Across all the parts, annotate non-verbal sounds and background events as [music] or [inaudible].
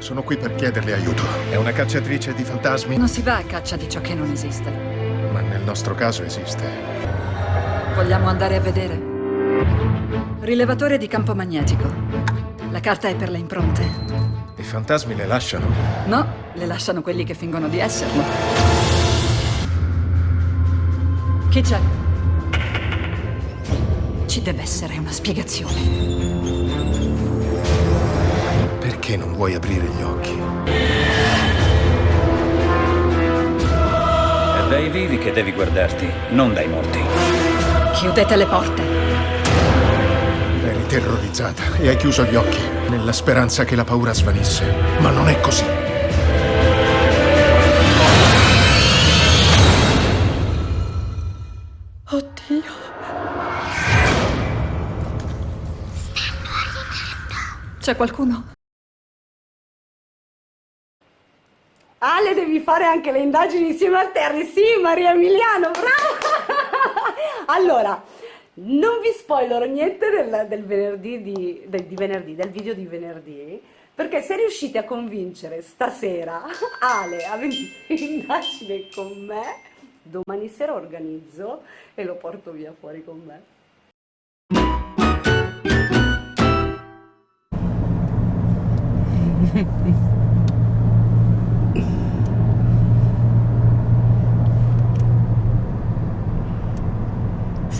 Sono qui per chiederle aiuto. È una cacciatrice di fantasmi? Non si va a caccia di ciò che non esiste. Ma nel nostro caso esiste. Vogliamo andare a vedere? Rilevatore di campo magnetico. La carta è per le impronte. I fantasmi le lasciano? No, le lasciano quelli che fingono di esserlo. Chi c'è? Ci deve essere una spiegazione. Perché non vuoi aprire gli occhi? È dai vivi che devi guardarti, non dai morti. Chiudete le porte. Eri terrorizzata e hai chiuso gli occhi nella speranza che la paura svanisse. Ma non è così. Oddio. C'è qualcuno? Ale, devi fare anche le indagini insieme a Terry. Sì, Maria Emiliano, bravo! [laughs] allora, non vi spoilerò niente del, del venerdì di, del, di venerdì, del video di venerdì, perché se riuscite a convincere stasera [laughs] Ale a venire in indagine con me, domani sera organizzo e lo porto via fuori con me. [laughs]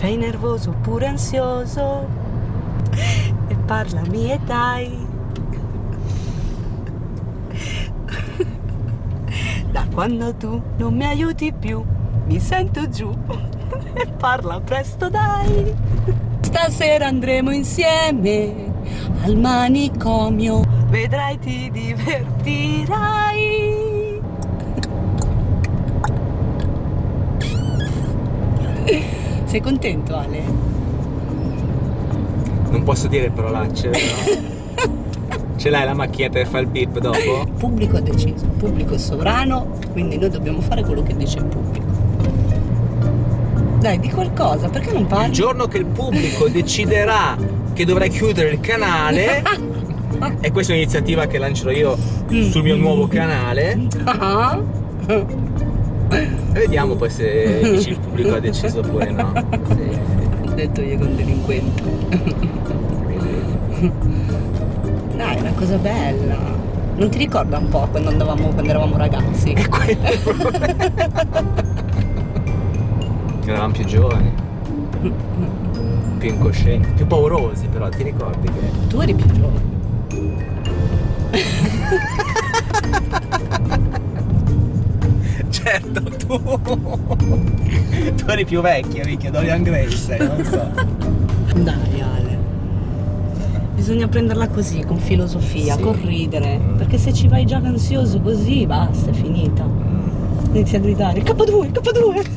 Sei nervoso oppure ansioso? E parlami e dai. Da quando tu non mi aiuti più, mi sento giù. E parla presto dai. Stasera andremo insieme al manicomio. Vedrai ti divertirai. Sei contento Ale? Non posso dire parolacce, [laughs] però. Ce l'hai la macchietta per fare il beep dopo? Il pubblico ha deciso, il pubblico è sovrano, quindi noi dobbiamo fare quello che dice il pubblico. Dai, di qualcosa, perché non parli? Il giorno che il pubblico deciderà che dovrai chiudere il canale, [laughs] e questa è un'iniziativa che lancerò io sul mio nuovo canale, Ah. vediamo poi se il pubblico ha deciso oppure no. Sì. Ho detto io con delinquente. Dai, è una cosa bella. Non ti ricorda un po' quando andavamo, quando eravamo ragazzi? È quello. Eravamo più giovani, più incoscienti, più paurosi però, ti ricordi che... Tu eri più giovane. [laughs] Certo, tu... tu eri più vecchia, minchia, Dorian Gray sei, non so. Dai Ale. Bisogna prenderla così, con filosofia, Sì. con ridere. Perché se ci vai già ansioso così, basta, è finita. Inizi a gridare, K2, K2!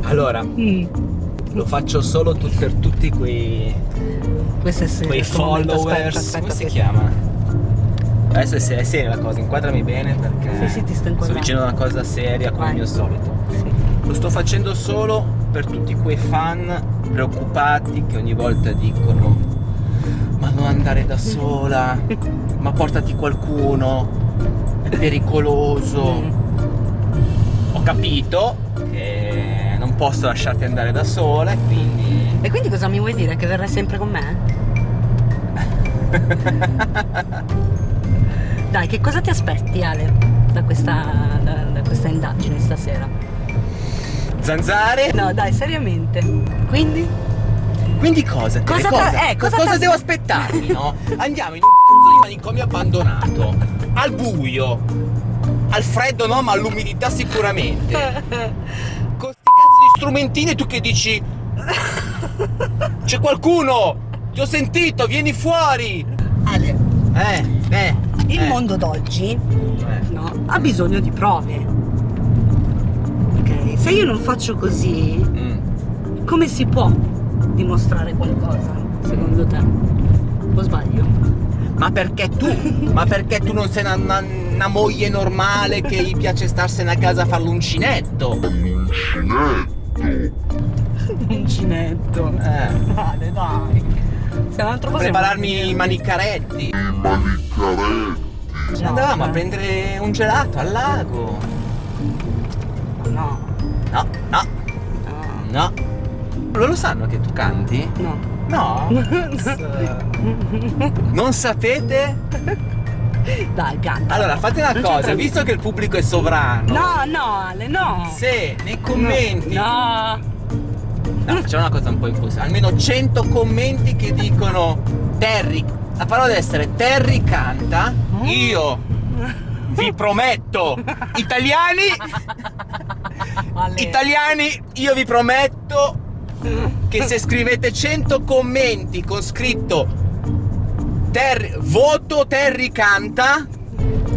[laughs] Allora, Mm. lo faccio solo tu- per tutti quei, quei followers, aspetta, come si aspetta, chiama? Adesso è, è seria la cosa, inquadrami bene perché Sì, sì, sto dicendo una cosa seria come Vai. il mio solito. Sì. Lo sto facendo solo per tutti quei fan preoccupati che ogni volta dicono ma non andare da sola, [laughs] ma portati qualcuno, è pericoloso. Ho capito che non posso lasciarti andare da sola e quindi... E quindi cosa mi vuoi dire? Che verrai sempre con me? [laughs] Dai, che cosa ti aspetti Ale da questa, da, da questa indagine stasera? Zanzare? No, dai, seriamente. Quindi? Quindi cosa? Cosa cosa, eh, cosa cosa devo aspettarmi, no? [laughs] Andiamo in un di manicomio abbandonato, al buio, al freddo no, ma all'umidità sicuramente. [laughs] Con sti cazzo di strumentini tu che dici... [laughs] C'è qualcuno! Ti ho sentito, vieni fuori! Ale, Eh, eh. Il eh, mondo d'oggi eh. no, ha bisogno di prove. Ok? Se io non faccio così, Mm. come si può dimostrare qualcosa, secondo te? O sbaglio? Ma perché tu? Ma perché tu non sei una, una- una moglie normale che gli piace starsene a casa a fare l'uncinetto? Uncinetto. [laughs] Eh. Ale, dai. Un altro cosa Prepararmi i manicaretti. Andavamo a prendere un gelato al lago. No, No, no, no, no. Loro sanno che tu canti? no. No. [laughs] non sapete? Dai, canta. Allora, fate una cosa, visto che il pubblico è sovrano. No, no, Ale, no. Se nei commenti No. No, facciamo una cosa un po' impossibile. Almeno 100 commenti che dicono Terry. La parola deve essere Terry canta. Io vi prometto, italiani, italiani, io vi prometto che se scrivete 100 commenti con scritto Terry, voto Terry canta.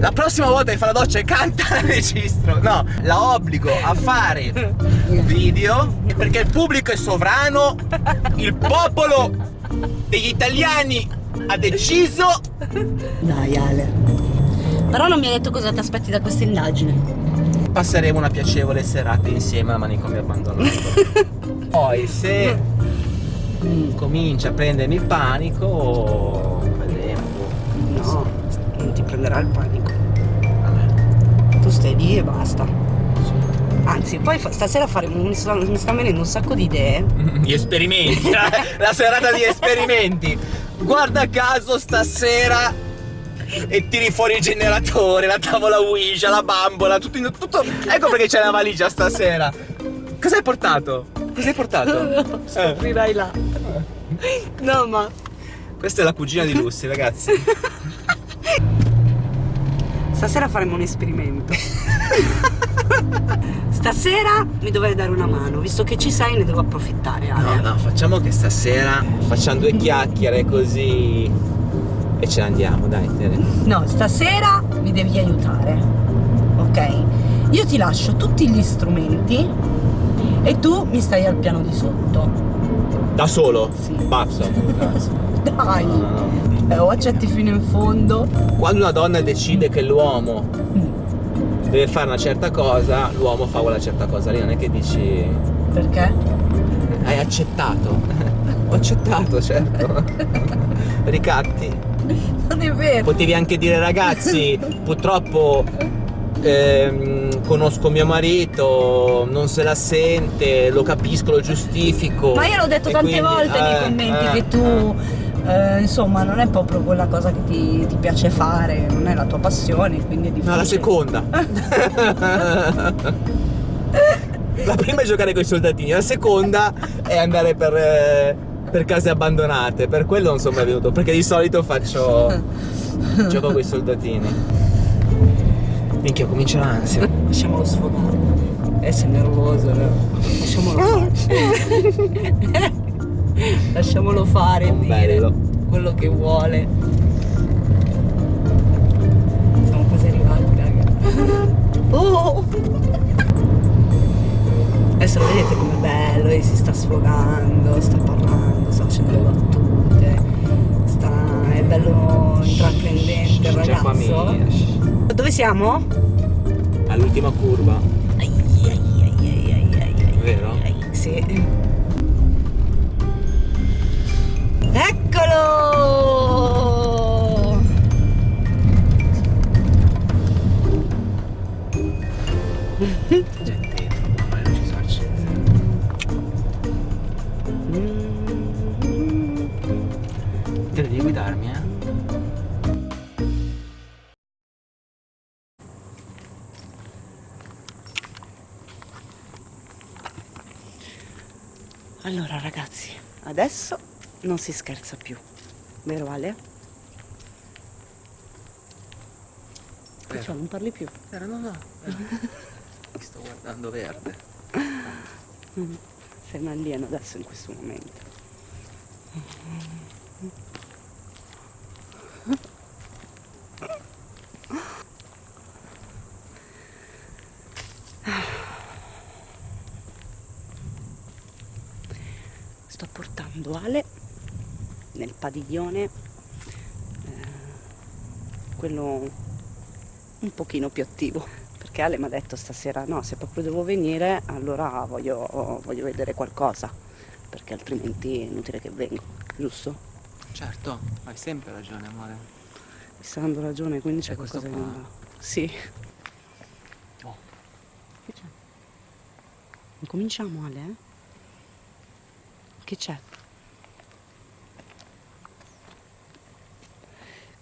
La prossima volta che fa la doccia e canta la [laughs] registro. No, la obbligo a fare un video perché il pubblico è sovrano, il popolo degli italiani ha deciso. Dai, Ale. Però non mi hai detto cosa ti aspetti da questa indagine. Passeremo una piacevole serata insieme a manicomio abbandonato. [laughs] Poi se comincia a prendermi il panico, vedremo. No, non ti prenderà il panico. Lì e basta. Anzi, poi stasera faremo mi sta mi sta venendo un sacco di idee. Gli esperimenti, la, [laughs] la serata di esperimenti. Guarda caso stasera e tiri fuori il generatore, la tavola Ouija, la bambola, tutto, tutto. Ecco perché c'è la valigia stasera. Cosa hai portato? Cosa hai portato? [laughs] Eh, Scoprirai là. No, ma questa è la cugina di Lucy, ragazzi. [laughs] stasera faremo un esperimento. [laughs] Stasera mi dovrai dare una mano, visto che ci sei ne devo approfittare. Ale. No, no, facciamo che stasera facciamo due chiacchiere così e ce ne andiamo, dai, Tere. No, stasera mi devi aiutare. Ok? Io ti lascio tutti gli strumenti e tu mi stai al piano di sotto. Da solo? Sì. Basta. [laughs] Dai! No, no, no. Eh, o accetti fino in fondo. Quando una donna decide che l'uomo Mm, deve fare una certa cosa, l'uomo fa quella certa cosa lì, non è che dici Perché? hai accettato. [laughs] Ho accettato, certo. [laughs] Ricatti. Non è vero. Potevi anche dire ragazzi, [laughs] purtroppo ehm, conosco mio marito, non se la sente, lo capisco, lo giustifico. Ma io l'ho detto tante quindi- volte nei eh, commenti eh, che tu, eh, insomma, non è proprio quella cosa che ti, ti piace fare, non è la tua passione, quindi è difficile. No, la seconda. [laughs] [laughs] la prima è giocare con i soldatini, la seconda è andare per, eh, per case abbandonate. Per quello non sono mai venuto, perché di solito faccio. [laughs] gioco con i soldatini. Minchia, comincia l'ansia. Lasciamolo sfogare. Eh, sei nervoso, no? Lasciamolo. [laughs] Lasciamolo fare, Un dire bello. quello che vuole. Siamo quasi arrivati, raga. [laughs] Oh! Adesso lo vedete com'è bello, e si sta sfogando, sta parlando, sta facendo le battute, sta... è bello intraprendente il ragazzo. mi- Dove siamo? All'ultima curva, Ai, ai, ai, ai, ai, ai, ai, Vero? ai, Sì. Eccolo! dentro, non ci sarci. Te devi guidarmi, eh? Allora ragazzi, adesso non si scherza più, vero Ale? Che c'è, non parli più? Era no, no. [laughs] Mi sto guardando verde. Sei un alieno adesso in questo momento. Sto portando Ale padiglione, eh, quello un pochino più attivo. Perché Ale mi ha detto stasera no, se proprio devo venire allora voglio, voglio vedere qualcosa, perché altrimenti è inutile che vengo, giusto? Certo, hai sempre ragione, amore. Mi sta dando ragione, quindi c'è qualcosa che non qua? va. Sì. Oh. Che c'è? Incominciamo Ale? Che c'è?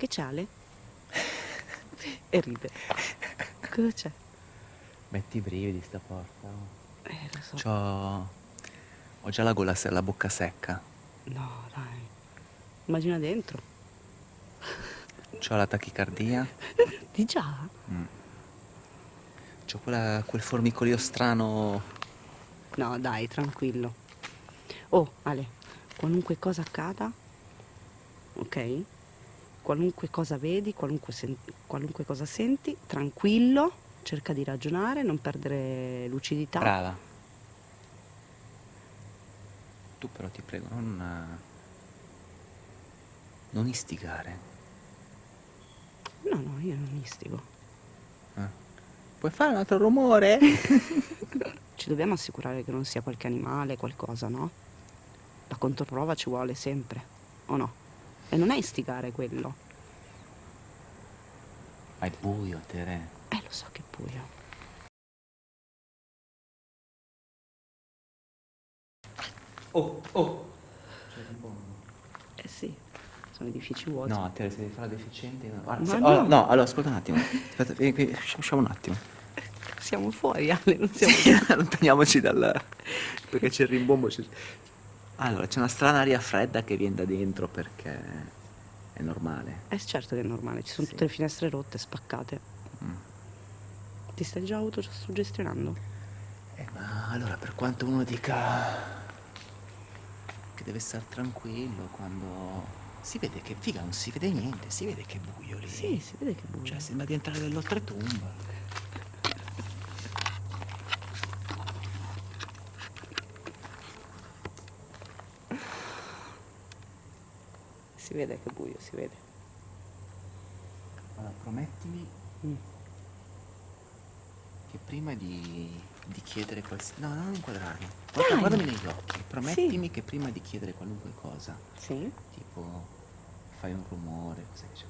Che c'è Ale? [laughs] e ride. Cosa c'è? Metti i brividi sta porta. Eh, lo so. C'ho... Ho già la gola, se- la bocca secca. No, dai. Immagina dentro. C'ho la tachicardia. Di già? C'ho quella- quel formicolio strano. No, dai, tranquillo. Oh, Ale, qualunque cosa accada, ok? Qualunque cosa vedi, qualunque, sen- qualunque cosa senti, tranquillo, cerca di ragionare, non perdere lucidità. Brava. Tu però ti prego, non. Non istigare. No, no, io non istigo. Puoi fare un altro rumore? [laughs] Ci dobbiamo assicurare che non sia qualche animale, qualcosa, no? La controprova ci vuole sempre, o no? E non è istigare quello. Ma è buio, Tere. Eh, lo so che è buio. Oh, oh. Eh sì, sono edifici vuoti. No, Tere, se devi fare deficiente. No, Guarda, se- no. oh, no, allora ascolta un attimo. Aspetta, vieni qui, usci- usciamo un attimo. Siamo fuori, Ale, non siamo... [laughs] Allontaniamoci dal. perché c'è il rimbombo. Allora, c'è una strana aria fredda che viene da dentro perché è normale. Eh certo che è normale, ci sono Sì. tutte le finestre rotte, spaccate. Mm. Ti stai già autosuggestionando? Eh, ma allora, per quanto uno dica che deve stare tranquillo quando si vede che figa non si vede niente, si vede che è buio lì. Sì, si vede che è buio. Cioè, sembra di entrare nell'oltretomba. Si vede che è buio, si vede. Allora, promettimi Mm. che prima di, di chiedere qualsiasi... No, non inquadrarmi. Guarda, guardami negli occhi. Promettimi che prima di chiedere qualunque cosa, Sì? tipo fai un rumore, cos'è che c'è?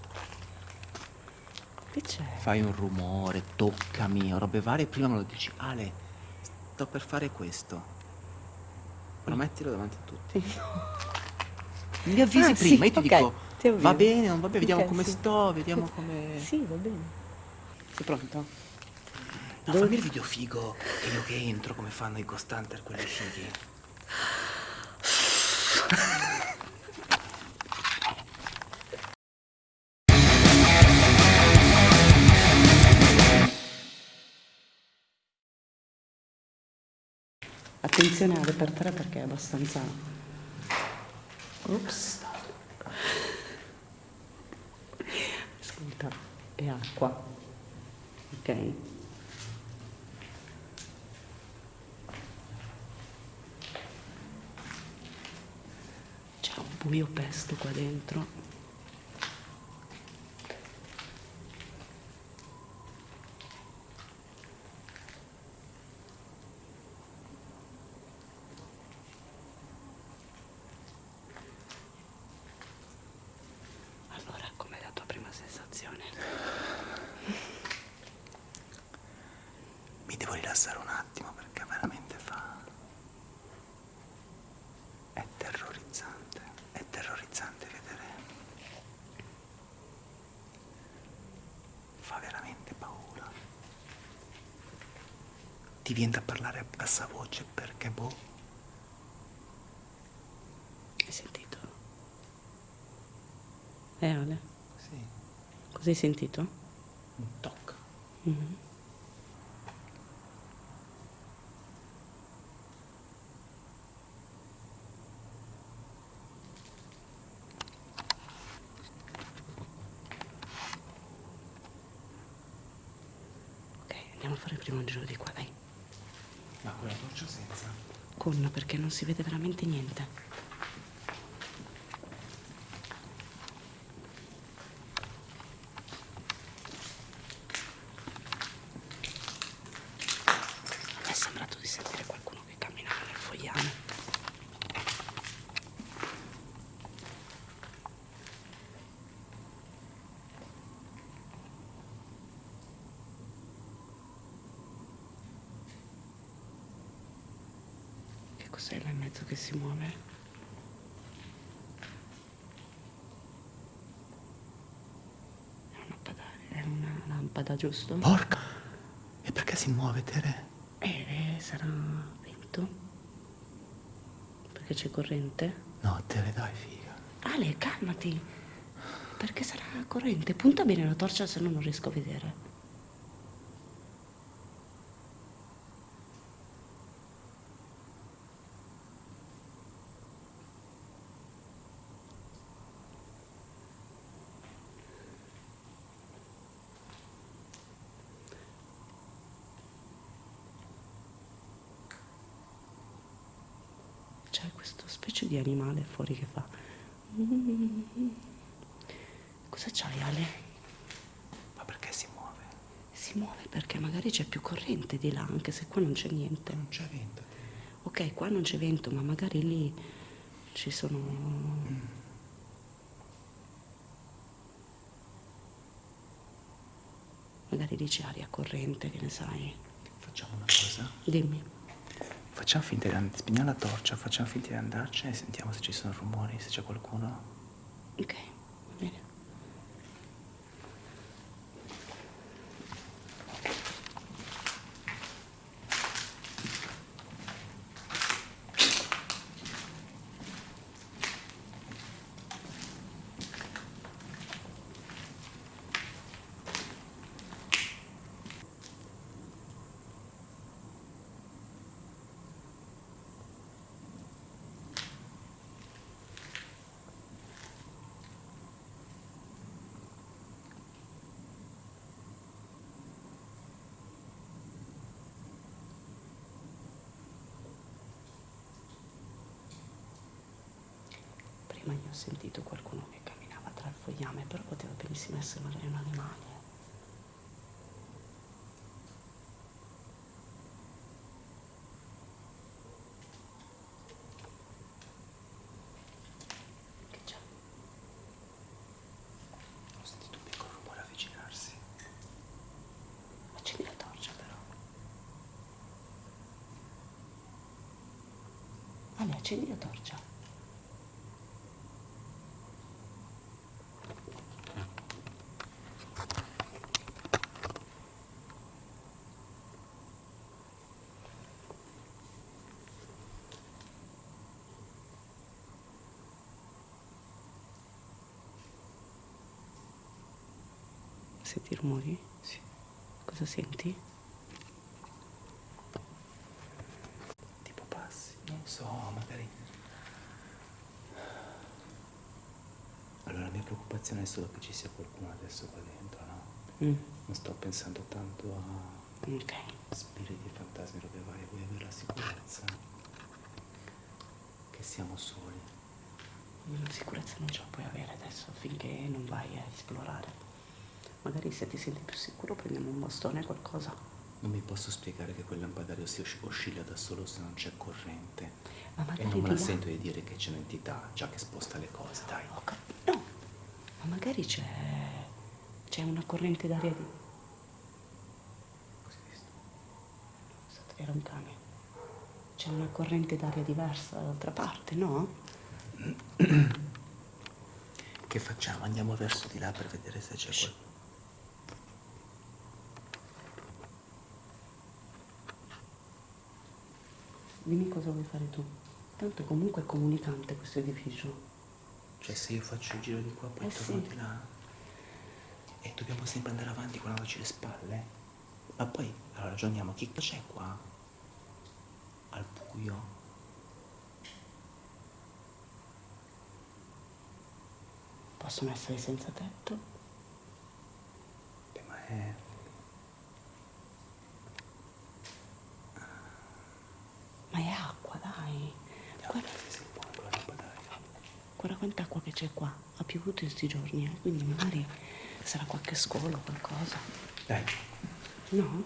Che c'è? Fai un rumore, toccami, robe varie, prima me lo dici, Ale, sto per fare questo. Promettilo davanti a tutti. Mi avvisi Ah, sì, prima, io ti ok, dico, ti va bene, non va bene, vediamo Ok, come sì. sto, vediamo come... Sì, va bene. Sei pronto? No, fammi il video figo, che io che entro come fanno i Ghost Hunter, quelli fighi. Attenzione a repertare perché è abbastanza... Ops. Ascolta, è acqua. Ok? C'è un buio pesto qua dentro. Allora, com'è la tua prima sensazione? Mi devo rilassare un attimo perché veramente fa... È terrorizzante, è terrorizzante vedere... Fa veramente paura. Ti viene da parlare a bassa voce perché boh... Hai sentito? Eh, Ale, Sì, cosa hai sentito? un tocco. Mhm. Ok, andiamo a fare il primo giro di qua, dai. Ma con la torcia senza? Con, perché non si vede veramente niente. A me è sembrato di sentire qualcuno che camminava nel fogliame. Mezzo che si muove? È una lampada, è una lampada giusto? Porca! E perché si muove, Tere? Eh, sarà vento? Perché c'è corrente? No, Tere, dai, figa. Ale, calmati! Perché sarà corrente? Punta bene la torcia se no non riesco a vedere. C'è questo specie di animale fuori che fa. Cosa c'hai Ale? Ma perché si muove? Si muove perché magari c'è più corrente di là, anche se qua non c'è niente. Non c'è vento. Ok, qua non c'è vento, ma magari lì ci sono... Magari lì c'è aria corrente, che ne sai. Facciamo una cosa. Dimmi. Facciamo finta di and- spegniamo la torcia, facciamo finta di andarcene e sentiamo se ci sono rumori, se c'è qualcuno. Ok, va bene. Prima io ho sentito qualcuno che camminava tra il fogliame, però poteva benissimo essere magari un animale. Che c'è? Ho sentito un piccolo rumore avvicinarsi. Accendi la torcia però. Ale, accendi la torcia. Senti i rumori? Sì. Cosa senti? Tipo passi, non so, magari. Allora la mia preoccupazione è solo che ci sia qualcuno adesso qua dentro, no? Mm, Non sto pensando tanto a ok. spiriti, fantasmi, robe varie, vuoi avere la sicurezza che siamo soli. La sicurezza non ce la puoi avere adesso finché non vai a esplorare. Magari se ti senti più sicuro prendiamo un bastone o qualcosa. Non mi posso spiegare che quel lampadario si osci- oscilla da solo se non c'è corrente. Ma E magari non me la là- sento di dire che c'è un'entità già che sposta le cose, dai. Ho no, ma magari c'è. c'è una corrente d'aria di. Così visto. Era un cane. C'è una corrente d'aria diversa dall'altra parte, no? [clears throat] Che facciamo? Andiamo verso di là per vedere se c'è qualcuno. Dimmi cosa vuoi fare tu. Tanto comunque è comunicante questo edificio. Cioè se io faccio il giro di qua, poi Eh torno sì. di là. E dobbiamo sempre andare avanti guardandoci le spalle. Ma poi, allora ragioniamo, chi c'è qua? Al buio. Possono essere senza tetto? Beh, ma è... è acqua, dai. Guarda, guarda quanta acqua che c'è qua. Ha piovuto in questi giorni, eh? quindi magari sarà qualche scolo o qualcosa. Dai, No?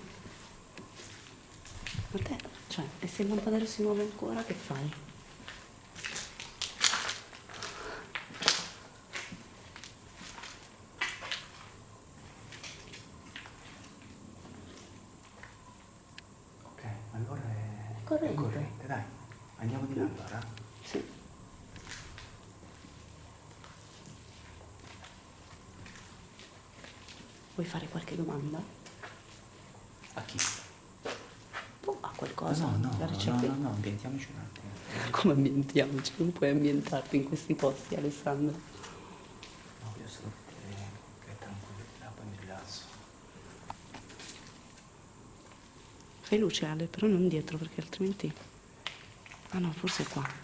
Ma te, cioè, e se il lampadario si muove ancora, che fai? ok, allora è... Corrente. È corrente, dai. Andiamo di là allora? Sì. Vuoi fare qualche domanda? A chi? Boh, a qualcosa? no, no, no, no, no, ambientiamoci un attimo. [laughs] Come ambientiamoci? Non puoi ambientarti in questi posti, Alessandro. No, solo vedere che tranquillità, poi mi rilasso. Fai luce, Ale, però non dietro, perché altrimenti... Ah no, forse è qua.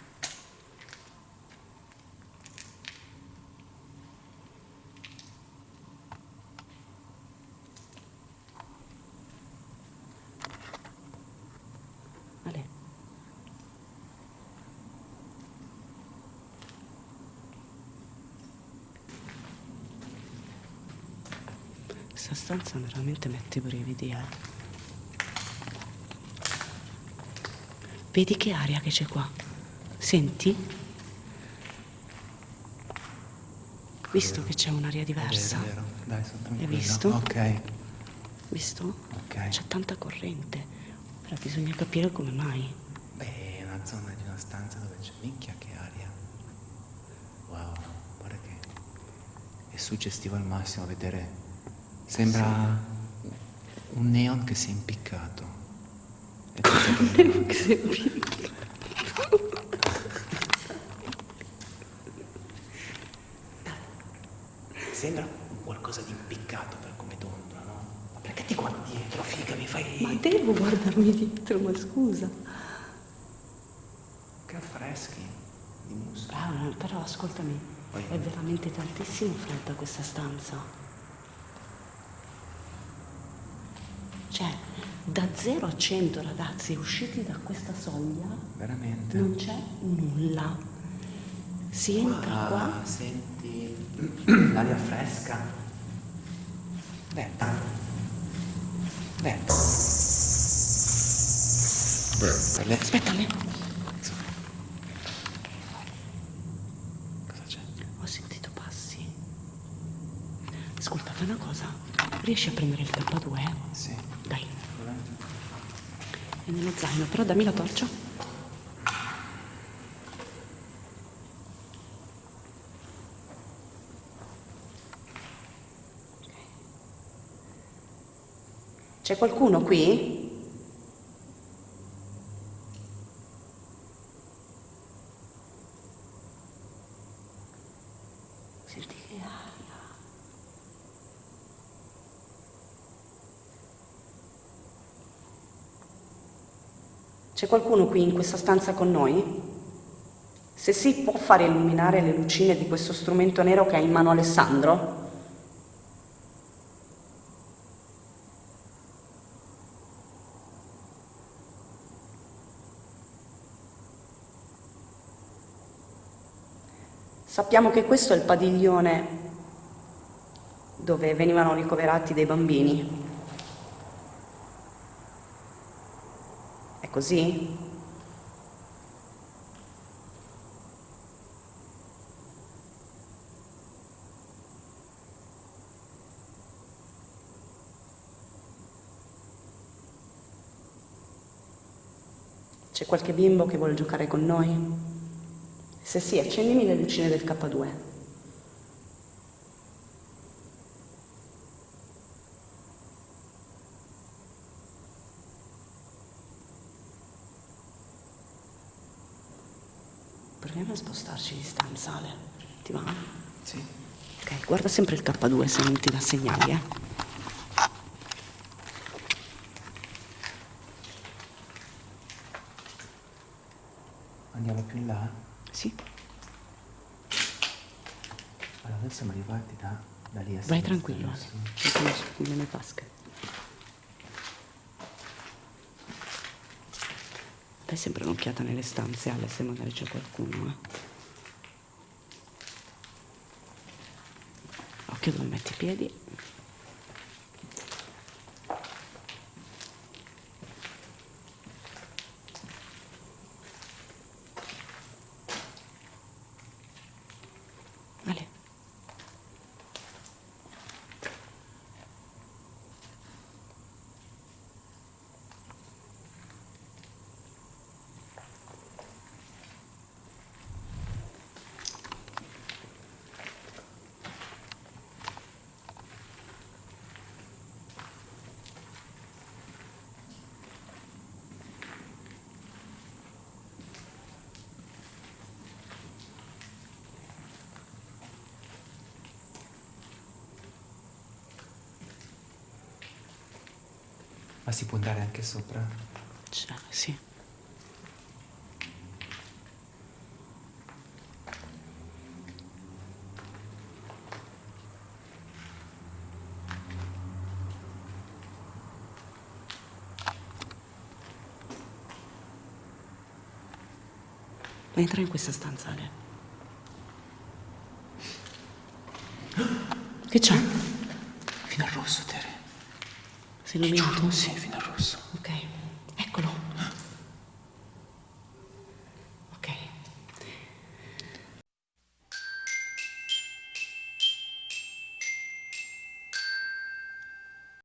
Ale. Questa stanza veramente mette i brividi, eh. Vedi che aria che c'è qua? Senti? Visto che c'è un'aria diversa? È vero, dai, sono tranquillo. visto? Ok, Visto? ok. C'è tanta corrente. Però bisogna capire come mai. Beh, è una zona di una stanza dove c'è minchia che aria. Wow, guarda che è suggestivo al massimo vedere. Sembra un neon che si è impiccato. È tutto bello. Sembra qualcosa di impiccato per come dondola, no? Ma perché ti guardi dietro, figa, mi fai... Ma devo guardarmi dietro, ma scusa. Che affreschi di muschio. Ah, però ascoltami, Vai. è veramente tantissimo fredda questa stanza. Cioè, da 0 a 100 ragazzi usciti da questa soglia Veramente? non c'è nulla. Si entra qua. Ah, senti l'aria fresca. Venta. Venta. Per le... Aspetta, Le, Cosa c'è? ho sentito passi. Ascolta, fai una cosa. Riesci a prendere il K2? Sì. Nello zaino, però dammi la torcia. C'è qualcuno qui? C'è qualcuno qui in questa stanza con noi? Se sì, può fare illuminare le lucine di questo strumento nero che ha in mano Alessandro? Sappiamo che questo è il padiglione dove venivano ricoverati dei bambini. Così? C'è qualche bimbo che vuole giocare con noi? Se sì, accendimi le lucine del K2. A spostarci di stanza, Ale. Ti va? Sì. Ok, guarda sempre il K2 se non ti dà segnali, eh. Andiamo più in là? Sì, Allora adesso siamo arrivati da, da lì a vai tranquillo, Ale. su nelle tasche. Dai sempre un'occhiata nelle stanze, Ale, se magari c'è qualcuno, eh. Occhio dove metti i piedi. Ale. Ma si può andare anche sopra? Cioè, sì. Entra in questa stanza, Ale. Che c'è? Sei illuminato? Sì, fino al rosso. Ok.